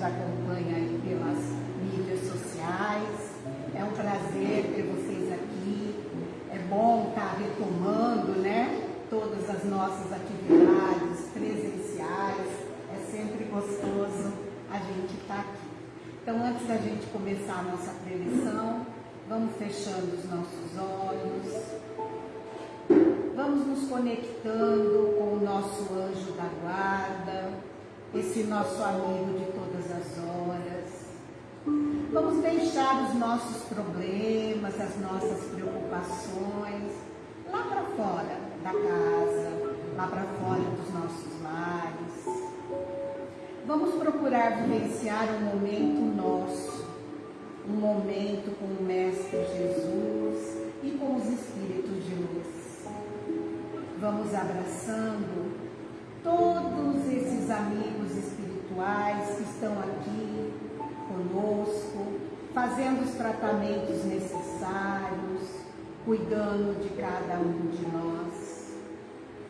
nos acompanha aí pelas mídias sociais. É um prazer ter vocês aqui. É bom estar tá retomando, né? Todas as nossas atividades presenciais. É sempre gostoso a gente estar tá aqui. Então, antes da gente começar a nossa preleção, vamos fechando os nossos olhos vamos nos conectando com o nosso anjo da guarda, esse nosso amigo de todas as horas. Vamos deixar os nossos problemas, as nossas preocupações lá para fora da casa, lá para fora dos nossos lares. Vamos procurar vivenciar um momento nosso, um momento com o Mestre Jesus e com os Espíritos de luz vamos abraçando todos esses amigos espirituais que estão aqui conosco, fazendo os tratamentos necessários, cuidando de cada um de nós,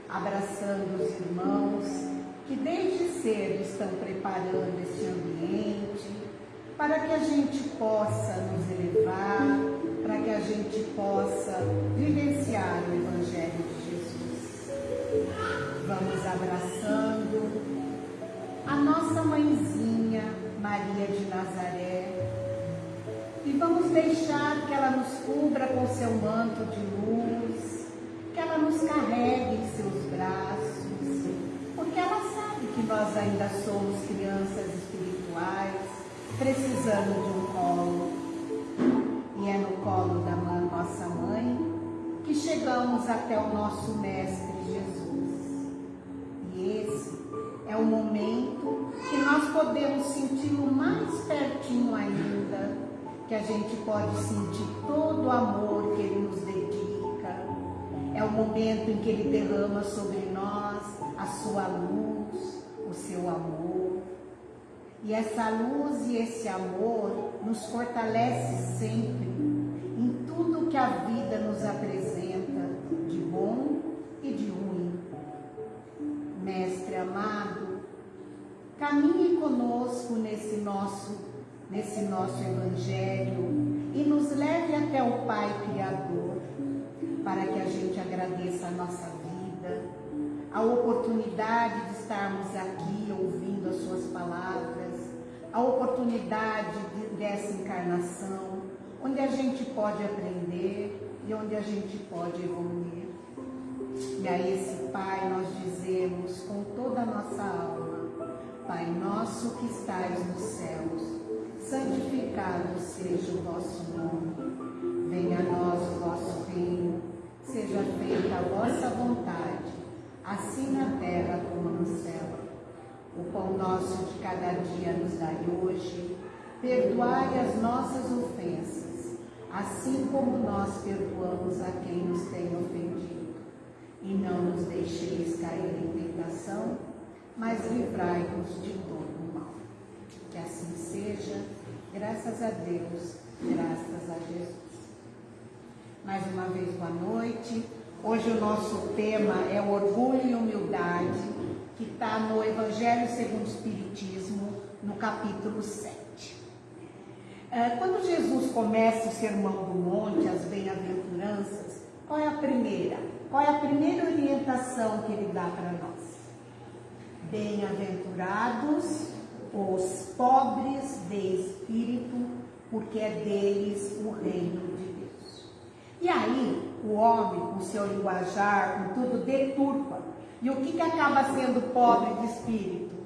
abraçando os irmãos que desde cedo estão preparando esse ambiente para que a gente possa nos elevar, para que a gente possa vivenciar o Evangelho de Vamos abraçando a nossa mãezinha Maria de Nazaré e vamos deixar que ela nos cubra com seu manto de luz, que ela nos carregue em seus braços, porque ela sabe que nós ainda somos crianças espirituais, precisando de um colo. E é no colo da nossa mãe que chegamos até o nosso Mestre esse é o momento que nós podemos senti-lo mais pertinho ainda, que a gente pode sentir todo o amor que ele nos dedica. É o momento em que ele derrama sobre nós a sua luz, o seu amor. E essa luz e esse amor nos fortalece sempre em tudo que a vida nos apresenta de bom e de ruim Mestre amado, caminhe conosco nesse nosso, nesse nosso Evangelho e nos leve até o Pai Criador, para que a gente agradeça a nossa vida, a oportunidade de estarmos aqui ouvindo as Suas palavras, a oportunidade de, dessa encarnação, onde a gente pode aprender e onde a gente pode evoluir. E a esse Pai nós dizemos com toda a nossa alma, Pai nosso que estais nos céus, santificado seja o vosso nome. Venha a nós o vosso reino, seja feita a vossa vontade, assim na terra como no céu. O pão nosso de cada dia nos dai hoje, perdoai as nossas ofensas, assim como nós perdoamos a quem nos tem ofendido e não nos deixeis cair em tentação, mas livrai-nos de todo mal. Que assim seja, graças a Deus, graças a Jesus. Mais uma vez, boa noite. Hoje o nosso tema é o orgulho e humildade, que está no Evangelho segundo o Espiritismo, no capítulo 7. É, quando Jesus começa o Sermão do Monte, as bem-aventuranças, qual é a primeira? Qual é a primeira orientação que ele dá para nós? Bem-aventurados os pobres de espírito, porque é deles o reino de Deus. E aí, o homem, com seu linguajar, com tudo, deturpa. E o que, que acaba sendo pobre de espírito?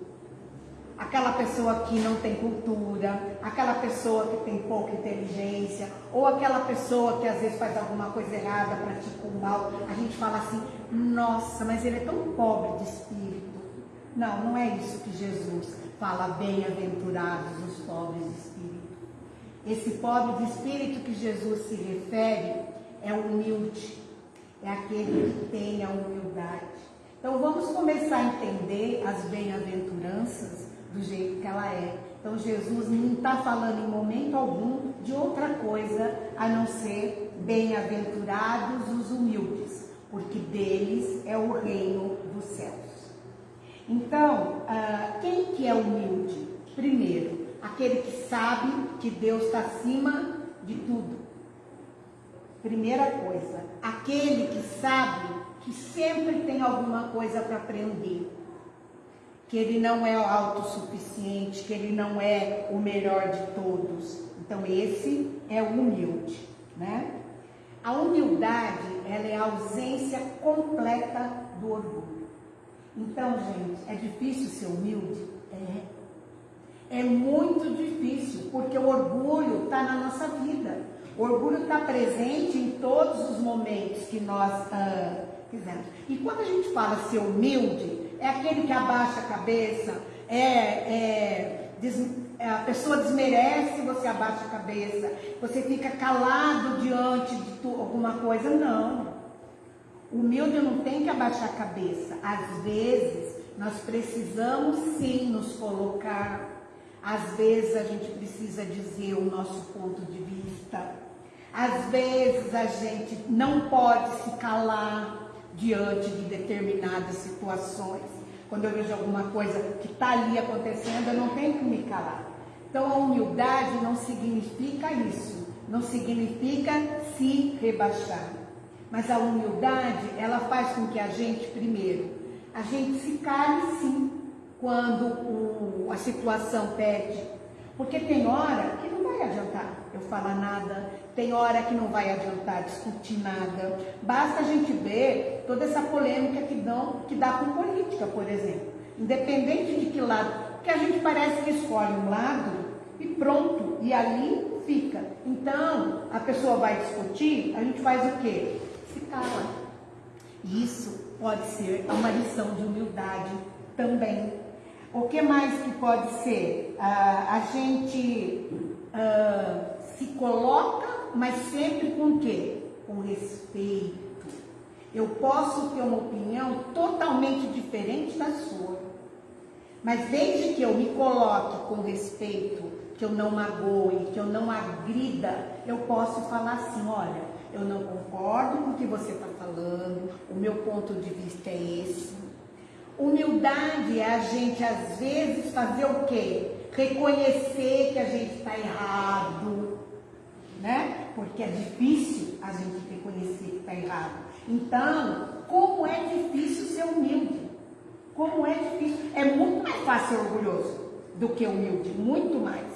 aquela pessoa que não tem cultura, aquela pessoa que tem pouca inteligência, ou aquela pessoa que às vezes faz alguma coisa errada, pratica um mal, a gente fala assim, nossa, mas ele é tão pobre de espírito. Não, não é isso que Jesus fala, bem-aventurados os pobres de espírito. Esse pobre de espírito que Jesus se refere é humilde, é aquele que tem a humildade. Então vamos começar a entender as bem-aventuranças do jeito que ela é. Então Jesus não está falando em momento algum de outra coisa a não ser bem-aventurados os humildes, porque deles é o reino dos céus. Então, uh, quem que é humilde? Primeiro, aquele que sabe que Deus está acima de tudo. Primeira coisa, aquele que sabe que sempre tem alguma coisa para aprender, que ele não é autossuficiente, que ele não é o melhor de todos. Então esse é o humilde, né? A humildade, ela é a ausência completa do orgulho. Então, gente, é difícil ser humilde? É. É muito difícil, porque o orgulho está na nossa vida. O orgulho está presente em todos os momentos que nós ah, fizemos. E quando a gente fala ser humilde, é aquele que abaixa a cabeça, é, é, des, é, a pessoa desmerece, você abaixa a cabeça, você fica calado diante de tu, alguma coisa. Não. Humilde não tem que abaixar a cabeça. Às vezes, nós precisamos sim nos colocar. Às vezes, a gente precisa dizer o nosso ponto de vista. Às vezes, a gente não pode se calar diante de determinadas situações. Quando eu vejo alguma coisa que está ali acontecendo, eu não tenho que me calar. Então a humildade não significa isso, não significa se rebaixar. Mas a humildade, ela faz com que a gente, primeiro, a gente se cale sim quando o, a situação pede. Porque tem hora que não vai adiantar eu falar nada, tem hora que não vai adiantar discutir nada. Basta a gente ver toda essa polêmica que, dão, que dá com política, por exemplo. Independente de que lado, que a gente parece que escolhe um lado e pronto, e ali fica. Então, a pessoa vai discutir, a gente faz o quê? Isso pode ser uma lição de humildade também. O que mais que pode ser? Ah, a gente ah, se coloca, mas sempre com quê? Com respeito. Eu posso ter uma opinião totalmente diferente da sua. Mas desde que eu me coloque com respeito, que eu não magoe, que eu não agrida, eu posso falar assim, olha, eu não concordo com o que você está falando, o meu ponto de vista é esse. Humildade é a gente, às vezes, fazer o quê? Reconhecer que a gente está errado, né? Porque é difícil a gente reconhecer que está errado. Então, como é difícil ser humilde? Como é difícil? É muito mais fácil ser orgulhoso do que humilde, muito mais.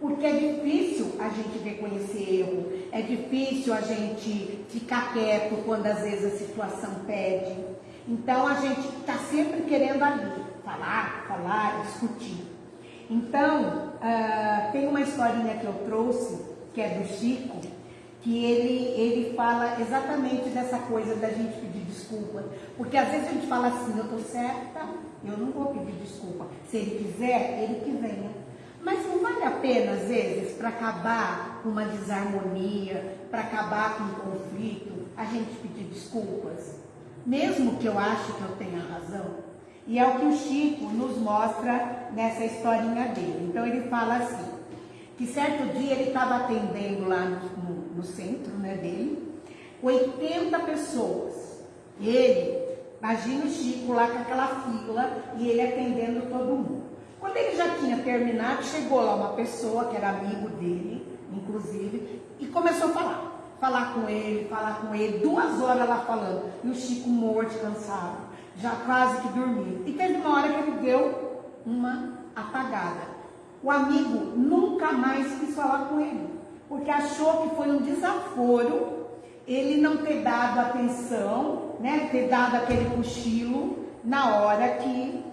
Porque é difícil a gente reconhecer erro, é difícil a gente ficar quieto quando às vezes a situação pede. Então a gente está sempre querendo ali falar, falar, discutir. Então, uh, tem uma historinha que eu trouxe que é do Chico, que ele, ele fala exatamente dessa coisa da gente pedir desculpa. Porque às vezes a gente fala assim, eu estou certa, eu não vou pedir desculpa. Se ele quiser, ele que venha. Mas não vale a pena, às vezes, para acabar com uma desarmonia, para acabar com um conflito, a gente pedir desculpas? Mesmo que eu ache que eu tenha razão. E é o que o Chico nos mostra nessa historinha dele. Então ele fala assim, que certo dia ele estava atendendo lá no, no, no, centro né, dele, 80 pessoas. Ele, imagina o Chico lá com aquela fila e ele atendendo todo mundo. Quando ele já tinha terminado, chegou lá uma pessoa que era amigo dele, inclusive, e começou a falar. Falar com ele, falar com ele, duas horas lá falando. E o Chico morto, cansado, já quase que dormindo. E teve uma hora que ele deu uma apagada. O amigo nunca mais quis falar com ele, porque achou que foi um desaforo ele não ter dado atenção, né, ter dado aquele cochilo na hora que.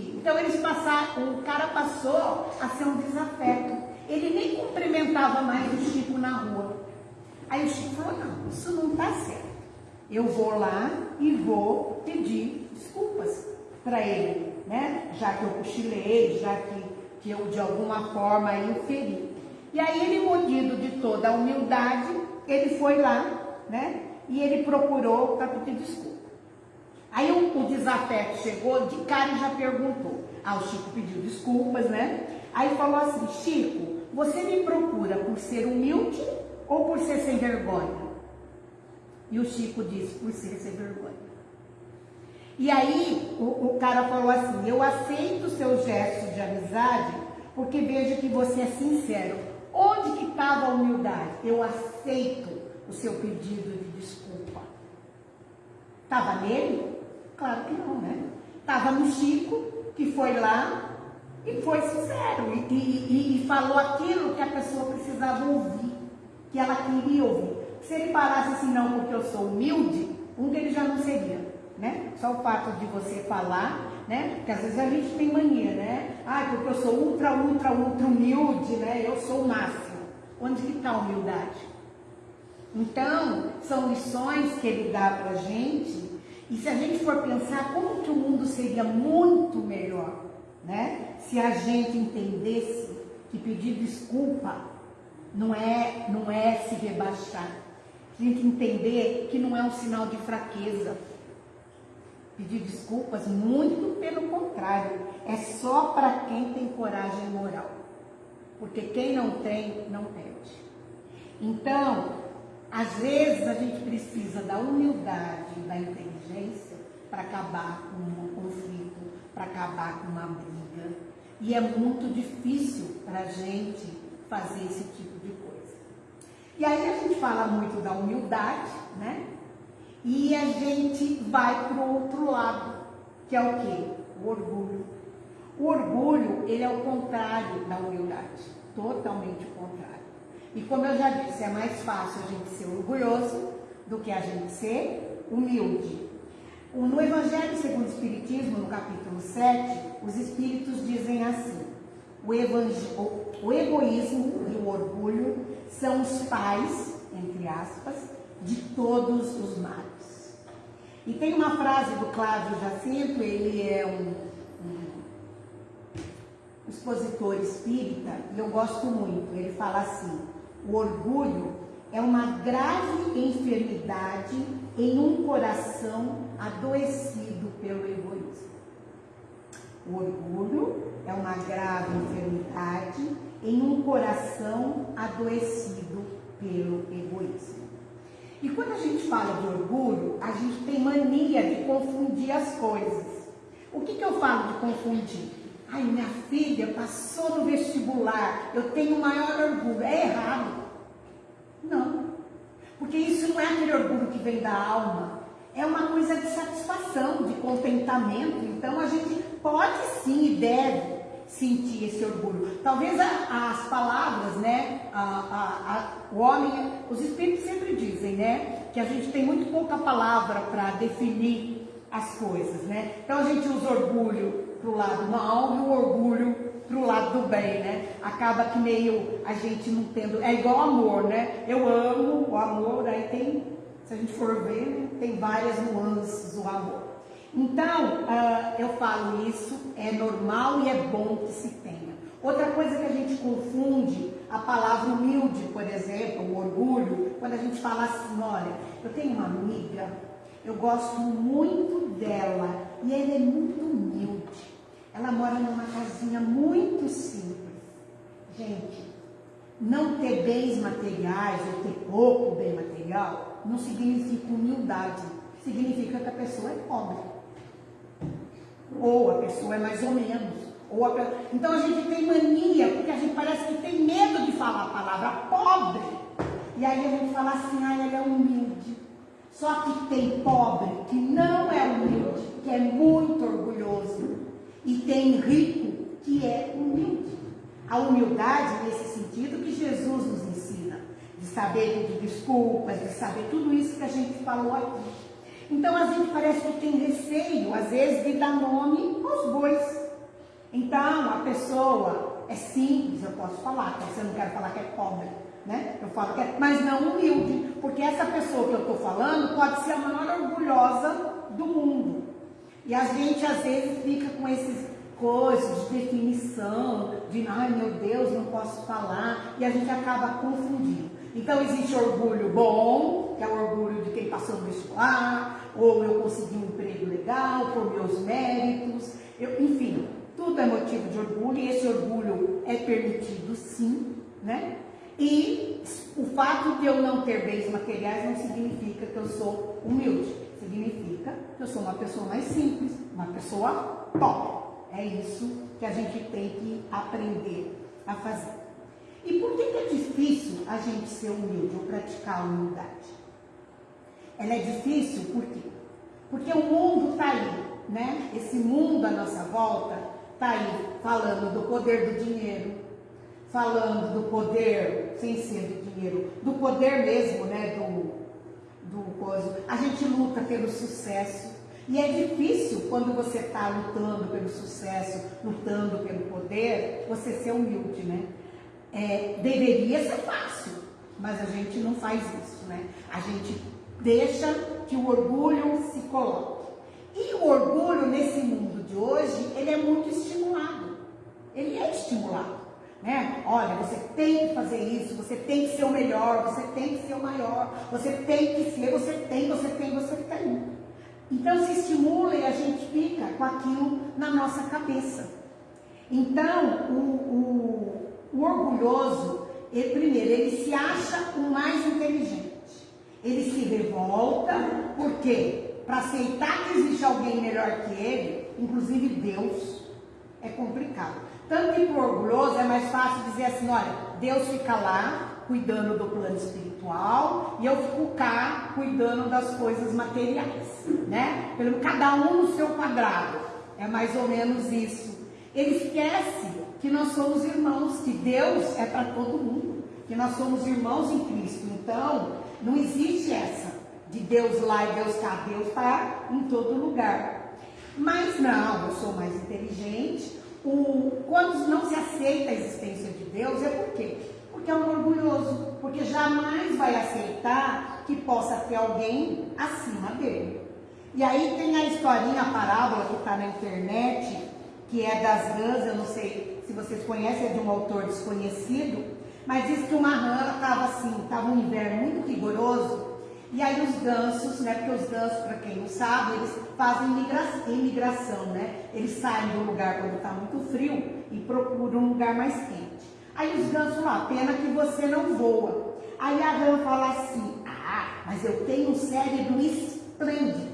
Então eles passaram, o cara passou a ser um desafeto. Ele nem cumprimentava mais o Chico na rua. Aí o Chico falou, não, isso não está certo. Eu vou lá e vou pedir desculpas para ele, né? Já que eu cochilei, já que que eu de alguma forma o feri. E aí ele, munido de toda a humildade, ele foi lá, né? E ele procurou para pedir desculpa. Aí o, o desafeto chegou, de cara e já perguntou. Ah, o Chico pediu desculpas, né? Aí falou assim, Chico, você me procura por ser humilde ou por ser sem vergonha? E o Chico disse, por ser sem vergonha. E aí o, o cara falou assim: Eu aceito seus gestos de amizade porque vejo que você é sincero. Onde que estava a humildade? Eu aceito o seu pedido de desculpa. Estava nele? Claro que não, né? Estava no Chico, que foi lá e foi sincero e, e, e, falou aquilo que a pessoa precisava ouvir, que ela queria ouvir. Se ele parasse assim, não, porque eu sou humilde, um deles já não seria né? Só o fato de você falar, né? Porque às vezes a gente tem mania, né? Ah, porque eu sou ultra, ultra, ultra humilde, né? Eu sou o máximo. Onde que está a humildade? Então, são lições que ele dá para a gente. E se a gente for pensar como que o mundo seria muito melhor, né? Se a gente entendesse que pedir desculpa não é, não é se rebaixar. A gente entender que não é um sinal de fraqueza pedir desculpas, muito pelo contrário, é só para quem tem coragem moral. Porque quem não tem, não pede. Então, às vezes a gente precisa da humildade, da inteligência para acabar com um conflito, para acabar com uma briga. E é muito difícil para a gente fazer esse tipo de coisa. E aí a gente fala muito da humildade, né? E a gente vai para o outro lado, que é o quê? O orgulho. O orgulho, ele é o contrário da humildade, totalmente o contrário. E como eu já disse, é mais fácil a gente ser orgulhoso do que a gente ser humilde. No Evangelho segundo o Espiritismo, no capítulo 7, os Espíritos dizem assim: o, o egoísmo e o orgulho são os pais, entre aspas, de todos os males. E tem uma frase do Cláudio Jacinto, ele é um, um expositor espírita, e eu gosto muito. Ele fala assim: o orgulho é uma grave enfermidade em um coração adoecido pelo egoísmo. O orgulho é uma grave enfermidade em um coração adoecido pelo egoísmo. E quando a gente fala de orgulho, a gente tem mania de confundir as coisas. O que, que eu falo de confundir? Ai, minha filha passou no vestibular, eu tenho maior orgulho. É errado. Não. Porque isso não é aquele orgulho que vem da alma. É uma coisa de satisfação, de contentamento. Então a gente pode sim e deve sentir esse orgulho. Talvez a, as palavras, né? A, a, o homem, os espíritos sempre dizem, né? Que a gente tem muito pouca palavra para definir as coisas, né? Então a gente usa orgulho para o lado mal e o orgulho para o lado do bem, né? Acaba que meio a gente não tendo. É igual amor, né? Eu amo o amor, aí tem, se a gente for ver, né, tem várias nuances do amor. Então, uh, eu falo isso, é normal e é bom que se tenha. Outra coisa que a gente confunde, a palavra humilde, por exemplo, o orgulho, quando a gente fala assim, olha, eu tenho uma amiga, eu gosto muito dela e ela é muito humilde. Ela mora numa casinha muito simples. Gente, não ter bens materiais ou ter pouco bem material não significa humildade, significa que a pessoa é pobre ou a pessoa é mais ou menos. Ou a... Então a gente tem mania, porque a gente parece que tem medo de falar a palavra pobre. E aí a gente fala assim, ah, ele é humilde. Só que tem pobre que não é humilde, que é muito orgulhoso. E tem rico que é humilde. A humildade, nesse sentido, que Jesus nos ensina. De saber pedir desculpas, de saber tudo isso que a gente falou aqui. Então a gente parece que tem receio, às vezes, de dar nome aos bois. Então a pessoa é simples, eu posso falar, porque eu não quero falar que é pobre, né? Eu falo que é, mas não humilde, porque essa pessoa que eu estou falando pode ser a maior orgulhosa do mundo. E a gente às vezes fica com esses coisas de definição, de ai meu Deus, não posso falar, e a gente acaba confundindo. Então existe orgulho bom, que é o orgulho de quem passou no vestibular, ou eu consegui um emprego legal por meus méritos, eu, enfim, tudo é motivo de orgulho e esse orgulho é permitido sim, né? E o fato de eu não ter bens materiais não significa que eu sou humilde. Significa que eu sou uma pessoa mais simples, uma pessoa pobre. É isso que a gente tem que aprender a fazer. E por que, é difícil a gente ser humilde ou praticar a humildade? Ela é difícil por quê? Porque o mundo está aí, né? Esse mundo à nossa volta está aí falando do poder do dinheiro, falando do poder, sem ser do dinheiro, do poder mesmo, né? Do, do coisa. A gente luta pelo sucesso. E é difícil quando você está lutando pelo sucesso, lutando pelo poder, você ser humilde, né? É, deveria ser fácil, mas a gente não faz isso, né? A gente deixa que o orgulho se coloque. E o orgulho nesse mundo de hoje, ele é muito estimulado. Ele é estimulado. Né? Olha, você tem que fazer isso, você tem que ser o melhor, você tem que ser o maior, você tem que ser, você tem, você tem, você tem. Então se estimula e a gente fica com aquilo na nossa cabeça. Então, o, o, o orgulhoso, ele, primeiro, ele se acha o mais inteligente. Ele se revolta, por quê? Para aceitar que existe alguém melhor que ele, inclusive Deus, é complicado. Tanto que para o orgulhoso é mais fácil dizer assim, olha, Deus fica lá cuidando do plano espiritual e eu fico cá cuidando das coisas materiais, né? Pelo cada um no seu quadrado. É mais ou menos isso. Ele esquece que nós somos irmãos, que Deus é para todo mundo, que nós somos irmãos em Cristo. Então, não existe essa de Deus lá e Deus cá. Deus está em todo lugar. Mas não, eu sou mais inteligente, o, quando não se aceita a existência de Deus, é por quê? Porque é um orgulhoso, porque jamais vai aceitar que possa ter alguém acima dele. E aí tem a historinha, a parábola que está na internet, que é das rãs, eu não sei se vocês conhecem, é de um autor desconhecido, mas diz que uma rã estava assim, estava um inverno muito rigoroso, e aí os gansos, né? Porque os gansos, para quem não sabe, eles fazem imigração, né? Eles saem do lugar quando está muito frio e procuram um lugar mais quente. Aí os gansos lá, pena que você não voa. Aí a rã fala assim, ah, mas eu tenho um cérebro esplêndido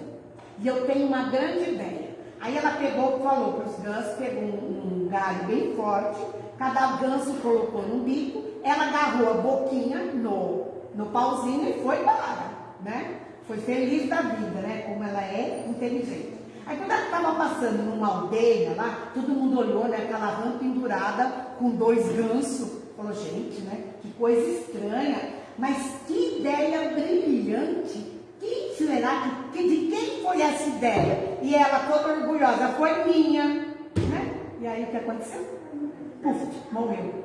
e eu tenho uma grande ideia. Aí ela pegou, falou para os gansos, pegou um, um galho bem forte, cada ganso colocou no bico, ela agarrou a boquinha no, no pauzinho e foi embora né? Foi feliz da vida, né? Como ela é inteligente. Aí quando ela estava passando numa aldeia lá, todo mundo olhou, né? Aquela rã pendurada com dois gansos. Falou, gente, né? Que coisa estranha. Mas que ideia brilhante. Quem será que, de quem foi essa ideia? E ela toda orgulhosa, foi minha. Né? E aí o que aconteceu? Puf, morreu.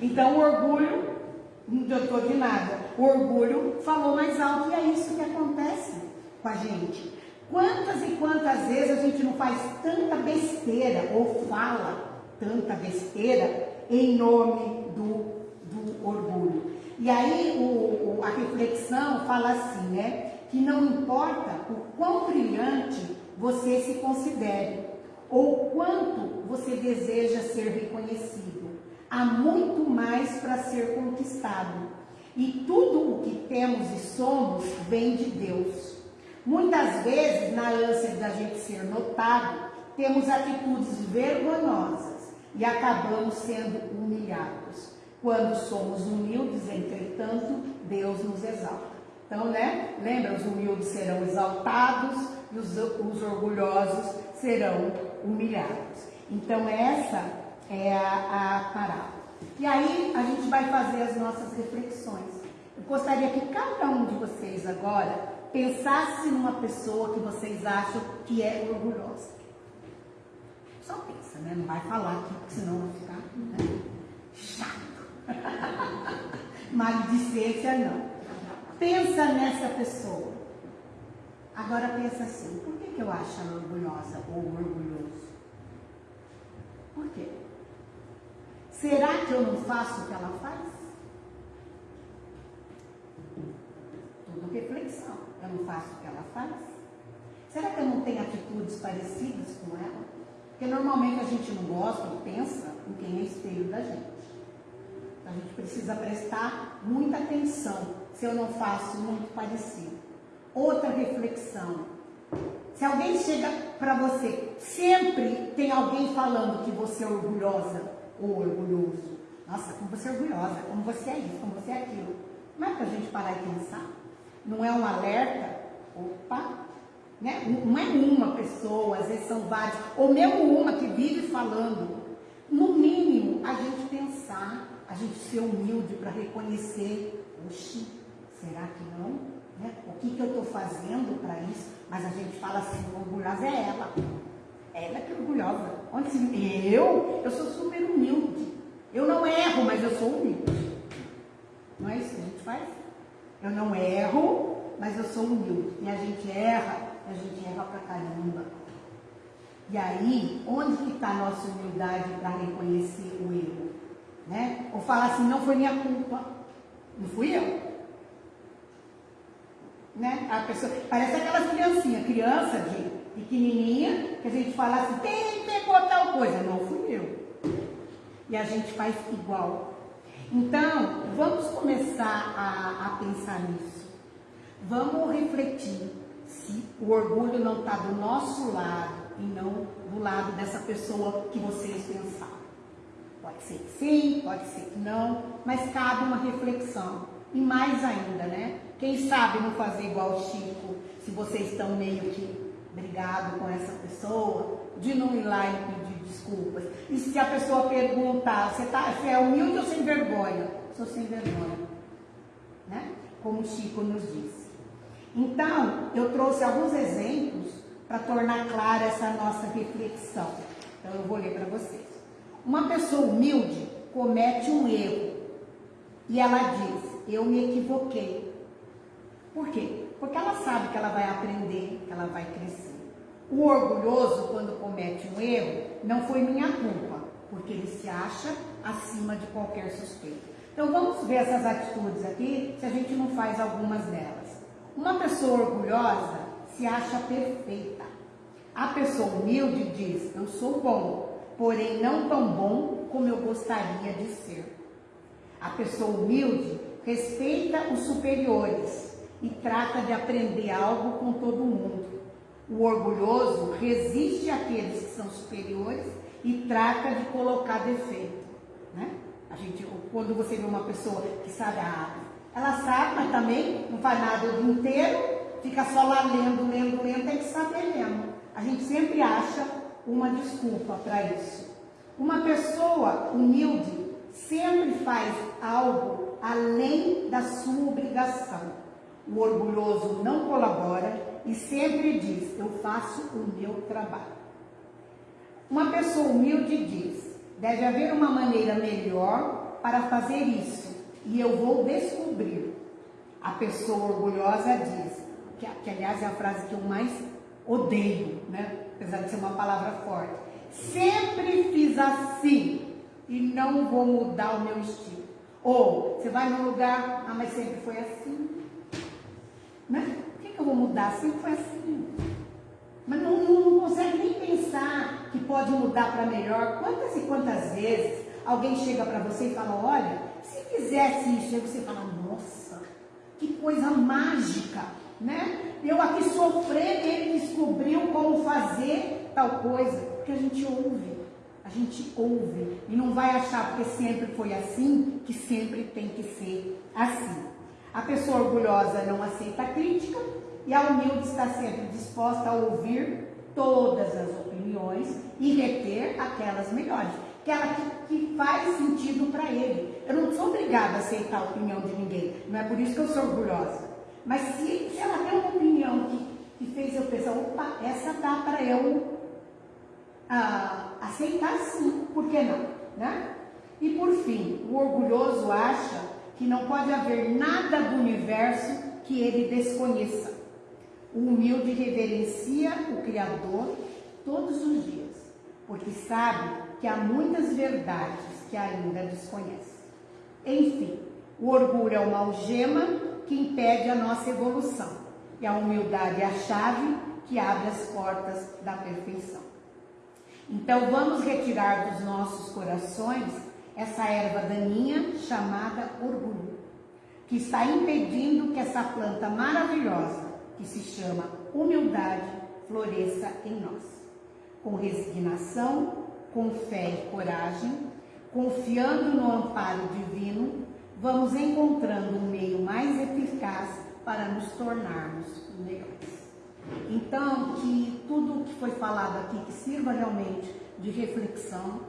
Então o orgulho não adiantou de nada. O orgulho falou mais alto e é isso que acontece com a gente. Quantas e quantas vezes a gente não faz tanta besteira ou fala tanta besteira em nome do, do orgulho? E aí o, a reflexão fala assim, né? Que não importa o quão brilhante você se considere ou quanto você deseja ser reconhecido há muito mais para ser conquistado. E tudo o que temos e somos vem de Deus. Muitas vezes, na ânsia da gente ser notado, temos atitudes vergonhosas e acabamos sendo humilhados. Quando somos humildes, entretanto, Deus nos exalta. Então, né? Lembra, os humildes serão exaltados e os, os orgulhosos serão humilhados. Então, essa é a, parábola. E aí a gente vai fazer as nossas reflexões. Eu gostaria que cada um de vocês agora pensasse numa pessoa que vocês acham que é orgulhosa. Só pensa, né? Não vai falar aqui, senão vai ficar né? chato. Maledicência não. Pensa nessa pessoa. Agora pensa assim, por que, que eu acho ela orgulhosa ou orgulhoso? Por quê? Será que eu não faço o que ela faz? Tudo reflexão. Eu não faço o que ela faz? Será que eu não tenho atitudes parecidas com ela? Porque normalmente a gente não gosta ou pensa em quem é espelho da gente. Então a gente precisa prestar muita atenção se eu não faço muito parecido. Outra reflexão. Se alguém chega para você, sempre tem alguém falando que você é orgulhosa ou orgulhoso. Nossa, como você é orgulhosa, como você é isso, como você é aquilo. Não é para a gente parar e pensar? Não é um alerta? Opa! Né? Não é uma pessoa, às vezes são várias, ou mesmo uma que vive falando. No mínimo, a gente pensar, a gente ser humilde para reconhecer, oxi, será que não? Né? O que, que eu estou fazendo para isso? Mas a gente fala assim, orgulhosa é ela. Ela que é orgulhosa. Onde se... Eu? Eu sou super humilde. Eu não erro, mas eu sou humilde. Não é isso que a gente faz? Eu não erro, mas eu sou humilde. E a gente erra, a gente erra pra caramba. E aí, onde que está a nossa humildade para reconhecer o erro? Né? Ou falar assim, não foi minha culpa. Não fui eu. Né? A pessoa, parece aquelas criancinhas, criança de pequenininha, que a gente fala assim, quem pegou tal coisa? Não fui eu. E a gente faz igual. Então, vamos começar a, a pensar nisso. Vamos refletir se o orgulho não está do nosso lado e não do lado dessa pessoa que vocês pensaram. Pode ser que sim, pode ser que não, mas cabe uma reflexão. E mais ainda, né? Quem sabe não fazer igual o Chico, se vocês estão meio que brigado com essa pessoa, de não ir lá e pedir desculpas. E se a pessoa perguntar, você, tá, você é humilde ou sem vergonha? Sou sem vergonha. Né? Como o Chico nos disse. Então, eu trouxe alguns exemplos para tornar clara essa nossa reflexão. Então, eu vou ler para vocês. Uma pessoa humilde comete um erro e ela diz: Eu me equivoquei. Por quê? Porque ela sabe que ela vai aprender, que ela vai crescer. O orgulhoso, quando comete um erro, não foi minha culpa, porque ele se acha acima de qualquer suspeita. Então vamos ver essas atitudes aqui, se a gente não faz algumas delas. Uma pessoa orgulhosa se acha perfeita. A pessoa humilde diz: Eu sou bom, porém não tão bom como eu gostaria de ser. A pessoa humilde respeita os superiores e trata de aprender algo com todo mundo. O orgulhoso resiste àqueles que são superiores e trata de colocar defeito. Né? A gente, quando você vê uma pessoa que sabe a área, ela sabe, mas também não faz nada o dia inteiro, fica só lá lendo, lendo, lendo, tem que saber mesmo. A gente sempre acha uma desculpa para isso. Uma pessoa humilde sempre faz algo além da sua obrigação. O orgulhoso não colabora e sempre diz: Eu faço o meu trabalho. Uma pessoa humilde diz: Deve haver uma maneira melhor para fazer isso e eu vou descobrir. A pessoa orgulhosa diz, que, que aliás é a frase que eu mais odeio, né? apesar de ser uma palavra forte. Sempre fiz assim e não vou mudar o meu estilo. Ou você vai num lugar, ah, mas sempre foi assim. Né? Que eu vou mudar? Sempre foi assim. Mas não, não, não consegue nem pensar que pode mudar para melhor. Quantas e quantas vezes alguém chega para você e fala, olha, se fizesse isso, aí você fala, nossa, que coisa mágica, né? Eu aqui sofrendo, ele descobriu como fazer tal coisa, porque a gente ouve, a gente ouve e não vai achar porque sempre foi assim, que sempre tem que ser assim. A pessoa orgulhosa não aceita crítica e a humilde está sempre disposta a ouvir todas as opiniões e reter aquelas melhores, aquela que, que faz sentido para ele. Eu não sou obrigada a aceitar a opinião de ninguém, não é por isso que eu sou orgulhosa. Mas se, se ela tem uma opinião que, que fez eu pensar, opa, essa dá para eu ah, aceitar sim, por que não? Né? E por fim, o orgulhoso acha que não pode haver nada do universo que ele desconheça. O humilde reverencia o Criador todos os dias, porque sabe que há muitas verdades que ainda desconhece. Enfim, o orgulho é uma algema que impede a nossa evolução, e a humildade é a chave que abre as portas da perfeição. Então vamos retirar dos nossos corações essa erva daninha chamada orgulho, que está impedindo que essa planta maravilhosa, que se chama humildade, floresça em nós. Com resignação, com fé e coragem, confiando no amparo divino, vamos encontrando um meio mais eficaz para nos tornarmos melhores. Então, que tudo o que foi falado aqui, que sirva realmente de reflexão.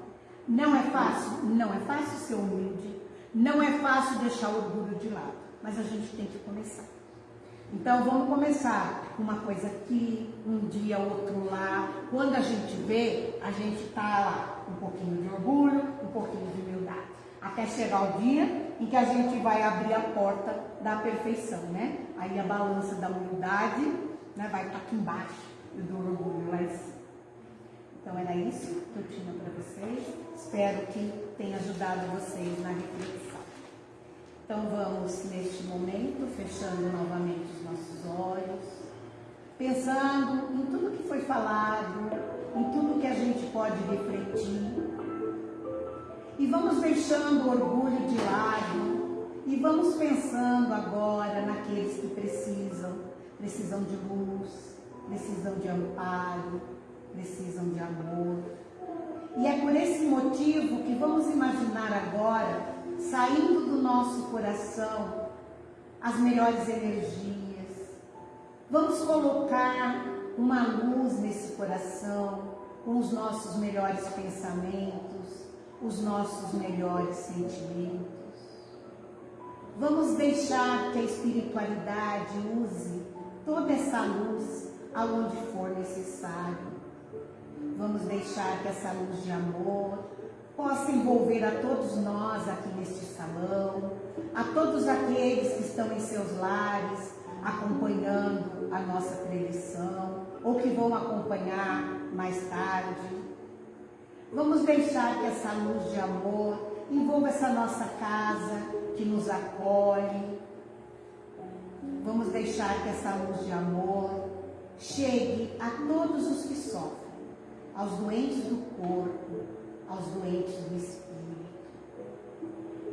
Não é fácil? Não é fácil ser humilde. Não é fácil deixar o orgulho de lado. Mas a gente tem que começar. Então vamos começar com uma coisa aqui, um dia, outro lá. Quando a gente vê, a gente está lá, um pouquinho de orgulho, um pouquinho de humildade. Até chegar o dia em que a gente vai abrir a porta da perfeição, né? Aí a balança da humildade né, vai estar aqui embaixo e do orgulho lá. Então era isso que eu tinha para vocês. Espero que tenha ajudado vocês na reflexão. Então vamos neste momento, fechando novamente os nossos olhos, pensando em tudo que foi falado, em tudo que a gente pode refletir. E vamos deixando o orgulho de lado e vamos pensando agora naqueles que precisam, precisam de luz, precisam de amparo, precisam de amor. E é por esse motivo que vamos imaginar agora, saindo do nosso coração, as melhores energias. Vamos colocar uma luz nesse coração, com os nossos melhores pensamentos, os nossos melhores sentimentos. Vamos deixar que a espiritualidade use toda essa luz aonde for necessário. Vamos deixar que essa luz de amor possa envolver a todos nós aqui neste salão, a todos aqueles que estão em seus lares acompanhando a nossa preleção ou que vão acompanhar mais tarde. Vamos deixar que essa luz de amor envolva essa nossa casa que nos acolhe. Vamos deixar que essa luz de amor chegue a todos os que sofrem aos doentes do corpo, aos doentes do espírito.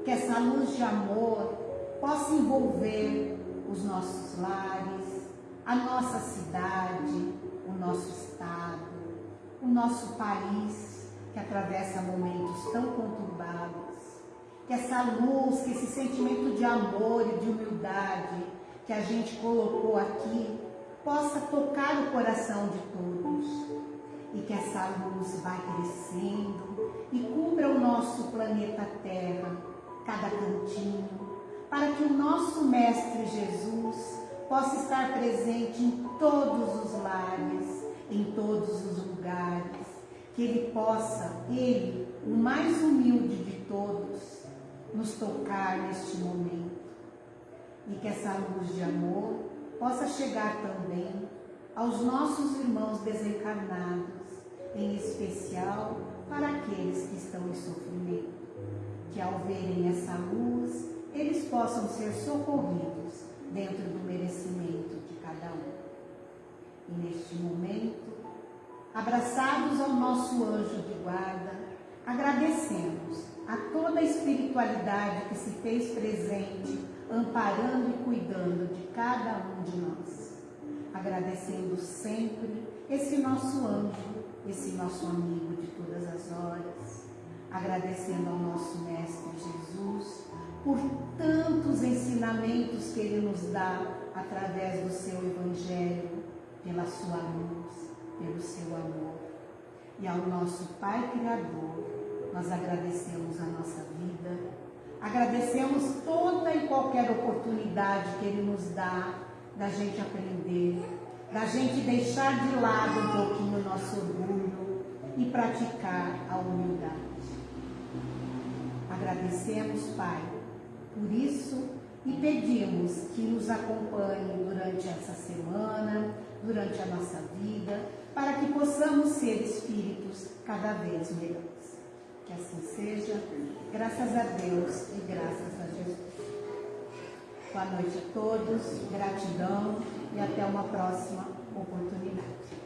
Que essa luz de amor possa envolver os nossos lares, a nossa cidade, o nosso estado, o nosso país que atravessa momentos tão conturbados. Que essa luz, que esse sentimento de amor e de humildade que a gente colocou aqui possa tocar o coração de todos e que essa luz vá crescendo e cubra o nosso planeta Terra, cada cantinho, para que o nosso Mestre Jesus possa estar presente em todos os lares, em todos os lugares, que Ele possa, Ele, o mais humilde de todos, nos tocar neste momento. E que essa luz de amor possa chegar também aos nossos irmãos desencarnados em especial para aqueles que estão em sofrimento, que ao verem essa luz, eles possam ser socorridos dentro do merecimento de cada um. E neste momento, abraçados ao nosso anjo de guarda, agradecemos a toda a espiritualidade que se fez presente, amparando e cuidando de cada um de nós. Agradecendo sempre esse nosso anjo esse nosso amigo de todas as horas, agradecendo ao nosso Mestre Jesus por tantos ensinamentos que Ele nos dá através do seu Evangelho, pela sua luz, pelo seu amor. E ao nosso Pai Criador, nós agradecemos a nossa vida, agradecemos toda e qualquer oportunidade que Ele nos dá da gente aprender, da gente deixar de lado um pouquinho o nosso orgulho e praticar a humildade. Agradecemos, Pai, por isso e pedimos que nos acompanhe durante essa semana, durante a nossa vida, para que possamos ser espíritos cada vez melhores. Que assim seja, graças a Deus e graças a Jesus. Boa noite a todos, gratidão e até uma próxima oportunidade.